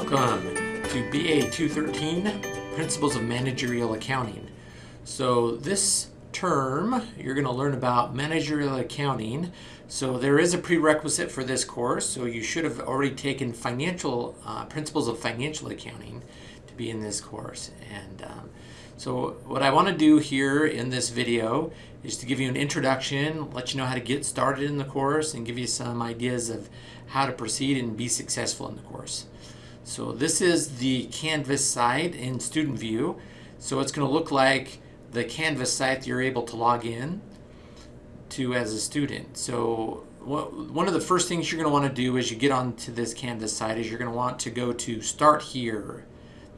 Welcome to BA 213 Principles of Managerial Accounting. So, this term you're going to learn about managerial accounting. So, there is a prerequisite for this course, so you should have already taken financial uh, principles of financial accounting to be in this course. And um, so, what I want to do here in this video is to give you an introduction, let you know how to get started in the course, and give you some ideas of how to proceed and be successful in the course. So this is the Canvas site in student view. So it's going to look like the Canvas site you're able to log in to as a student. So one of the first things you're going to want to do as you get onto this Canvas site is you're going to want to go to Start Here,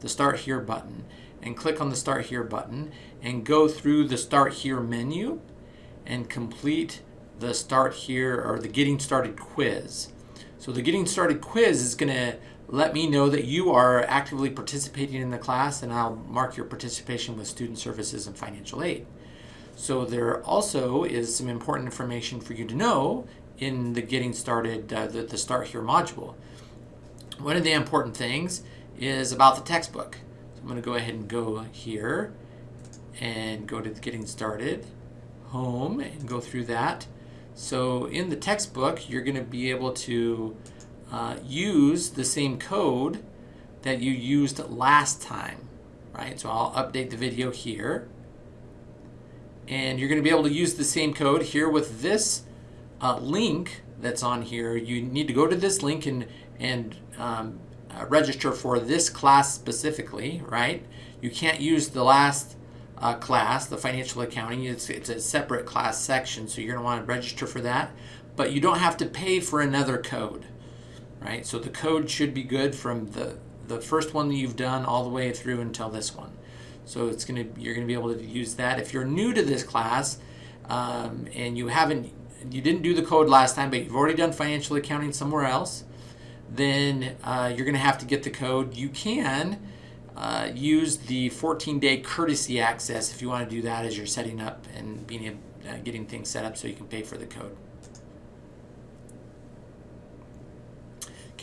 the Start Here button, and click on the Start Here button and go through the Start Here menu and complete the Start Here or the Getting Started quiz. So the Getting Started quiz is going to let me know that you are actively participating in the class and I'll mark your participation with Student Services and Financial Aid. So there also is some important information for you to know in the Getting Started, uh, the, the Start Here module. One of the important things is about the textbook. So I'm going to go ahead and go here and go to Getting Started, Home, and go through that. So in the textbook, you're going to be able to uh, use the same code that you used last time, right? So I'll update the video here. And you're going to be able to use the same code here with this uh, link that's on here. You need to go to this link and, and um, uh, register for this class specifically, right? You can't use the last uh, class, the financial accounting. It's, it's a separate class section, so you're going to want to register for that. But you don't have to pay for another code, right? So the code should be good from the, the first one that you've done all the way through until this one. So it's to you're going to be able to use that. If you're new to this class um, and you haven't you didn't do the code last time, but you've already done financial accounting somewhere else, then uh, you're going to have to get the code. You can uh, use the 14-day courtesy access if you want to do that as you're setting up and being uh, getting things set up so you can pay for the code.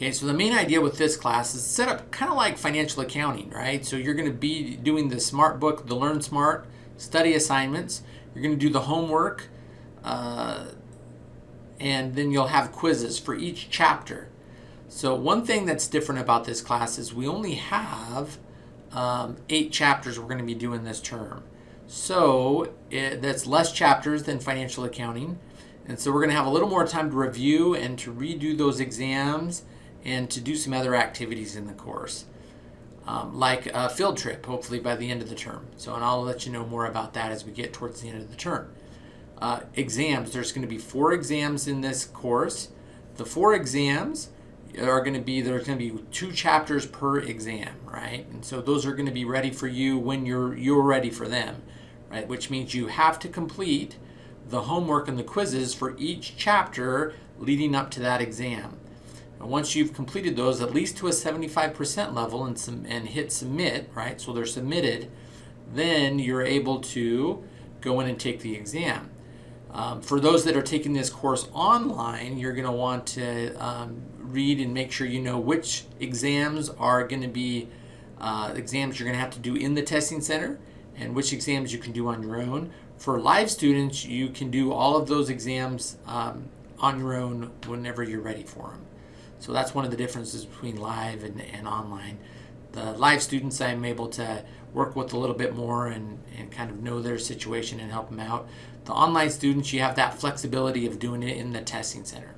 Okay, so the main idea with this class is set up kind of like financial accounting, right? So you're going to be doing the smart book, the Learn Smart study assignments. You're going to do the homework, uh, and then you'll have quizzes for each chapter. So one thing that's different about this class is we only have um, eight chapters we're going to be doing this term. So it, that's less chapters than financial accounting. And so we're going to have a little more time to review and to redo those exams and to do some other activities in the course. Um, like a field trip, hopefully by the end of the term. So, and I'll let you know more about that as we get towards the end of the term. Uh, exams, there's going to be four exams in this course. The four exams are going to be there's going to be two chapters per exam, right? And so those are going to be ready for you when you're you're ready for them, right? Which means you have to complete the homework and the quizzes for each chapter leading up to that exam. Once you've completed those, at least to a 75% level and, and hit submit, right? So they're submitted, then you're able to go in and take the exam. Um, for those that are taking this course online, you're going to want to um, read and make sure you know which exams are going to be uh, exams you're going to have to do in the testing center and which exams you can do on your own. For live students, you can do all of those exams um, on your own whenever you're ready for them. So that's one of the differences between live and, and online. The live students I'm able to work with a little bit more and, and kind of know their situation and help them out. The online students, you have that flexibility of doing it in the testing center.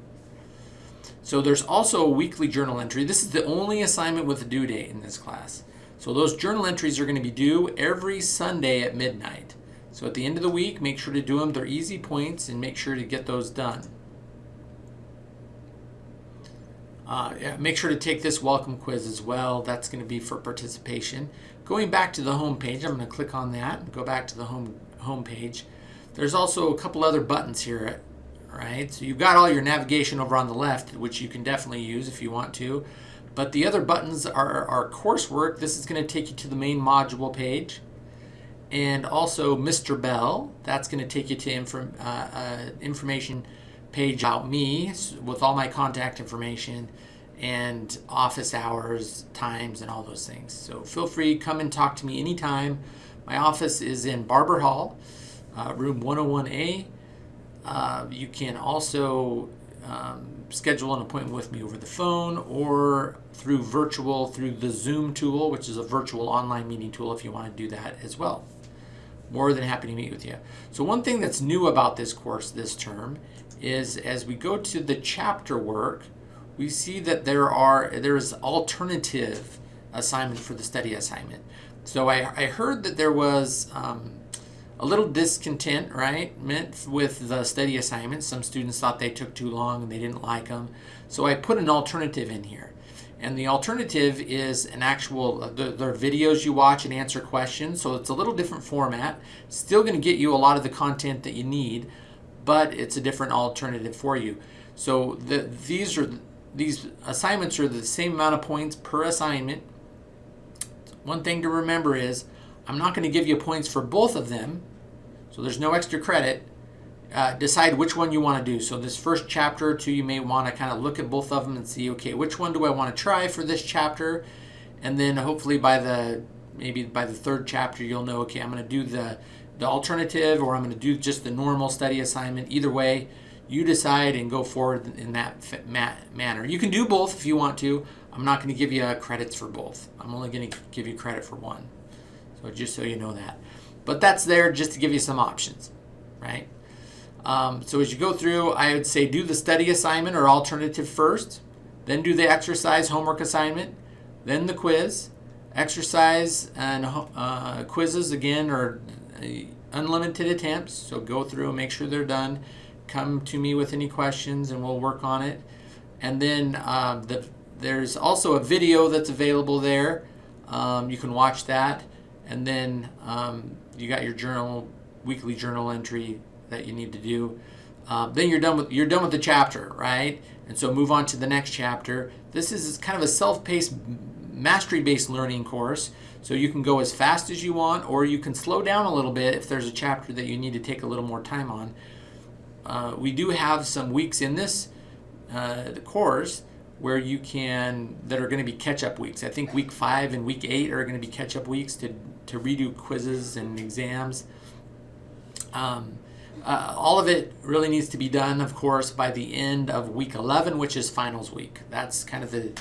So there's also a weekly journal entry. This is the only assignment with a due date in this class. So those journal entries are going to be due every Sunday at midnight. So at the end of the week, make sure to do them. They're easy points and make sure to get those done. Uh, make sure to take this welcome quiz as well. That's going to be for participation. Going back to the home page, I'm going to click on that and go back to the home, home page. There's also a couple other buttons here right? So you've got all your navigation over on the left, which you can definitely use if you want to. But the other buttons are, are coursework. This is going to take you to the main module page. And also Mr. Bell, that's going to take you to inform, uh, uh, information page about me with all my contact information. and office hours, times, and all those things. So feel free, come and talk to me anytime. My office is in Barber Hall, uh, room 101A. Uh, you can also um, schedule an appointment with me over the phone or through virtual through the Zoom tool, which is a virtual online meeting tool if you want to do that as well. More than happy to meet with you. So one thing that's new about this course this term is as we go to the chapter work, we see that there are there's alternative assignment for the study assignment. So I, I heard that there was um, a little discontent, right, meant with the study assignments. Some students thought they took too long and they didn't like them. So I put an alternative in here. And the alternative is an actual, uh, there are videos you watch and answer questions. So it's a little different format. Still going to get you a lot of the content that you need, but it's a different alternative for you. So the, these are these assignments are the same amount of points per assignment. One thing to remember is I'm not going to give you points for both of them, so there's no extra credit. Uh, decide which one you want to do. So this first chapter or two, you may want to kind of look at both of them and see, okay, which one do I want to try for this chapter? And then hopefully by the maybe by the third chapter, you'll know, okay, I'm going to do the the alternative or I'm going to do just the normal study assignment. Either way, you decide and go forward in that manner. You can do both if you want to. I'm not going to give you credits for both. I'm only going to give you credit for one. So just so you know that. But that's there just to give you some options, right? Um, so as you go through, I would say do the study assignment or alternative first, then do the exercise homework assignment, then the quiz. Exercise and uh, quizzes, again, uh, unlimited attempts, so go through and make sure they're done come to me with any questions and we'll work on it. And then uh, the, there's also a video that's available there. Um, you can watch that. And then um, you got your journal, weekly journal entry that you need to do. Uh, then you're done with you're done with the chapter, right? And so move on to the next chapter. This is kind of a self-paced, mastery-based learning course. So you can go as fast as you want, or you can slow down a little bit if there's a chapter that you need to take a little more time on. Uh, we do have some weeks in this uh, course where you can that are going to be catch-up weeks. I think week five and week eight are going to be catch-up weeks to to redo quizzes and exams. Um, uh, all of it really needs to be done, of course, by the end of week 11, which is finals week. That's kind of the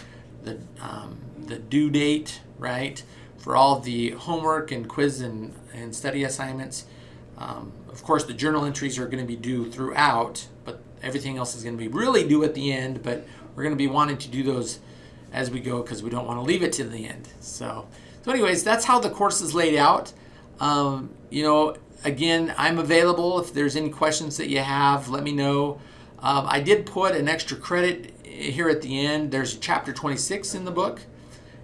the um, the due date, right, for all the homework and quiz and, and study assignments. Um, of course, the journal entries are going to be due throughout, but everything else is going to be really due at the end. But we're going to be wanting to do those as we go because we don't want to leave it to the end. So, so anyways, that's how the course is laid out. Um, you know, again, I'm available if there's any questions that you have. Let me know. Um, I did put an extra credit here at the end. There's chapter 26 in the book.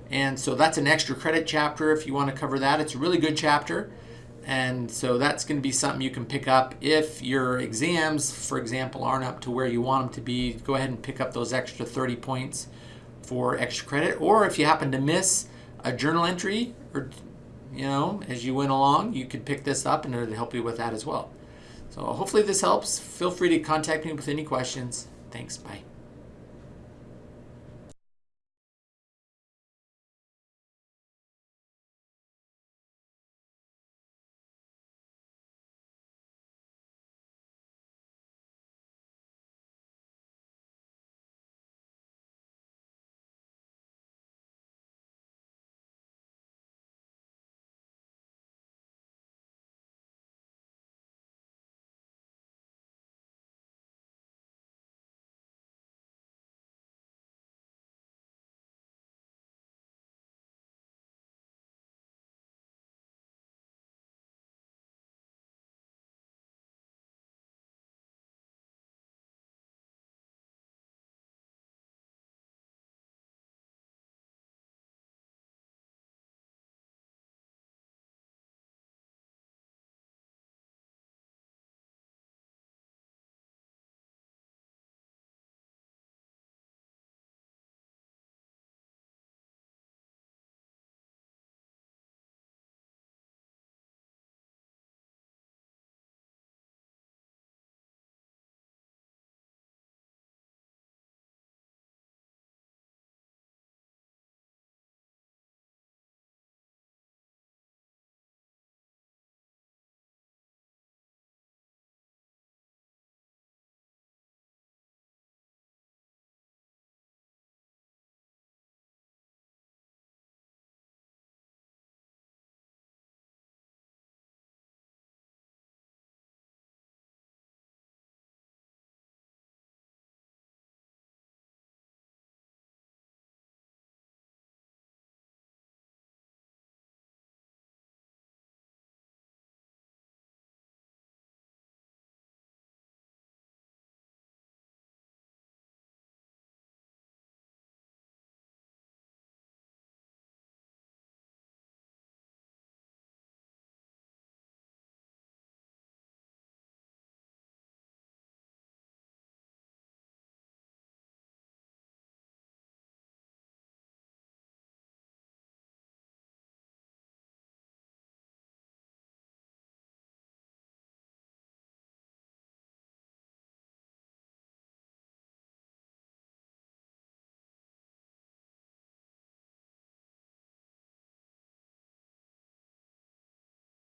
And so that's an extra credit chapter if you want to cover that. It's a really good chapter. And so that's going to be something you can pick up if your exams, for example, aren't up to where you want them to be. Go ahead and pick up those extra 30 points for extra credit. Or if you happen to miss a journal entry or you know, as you went along, you could pick this up and it'll help you with that as well. So hopefully this helps. Feel free to contact me with any questions. Thanks. Bye.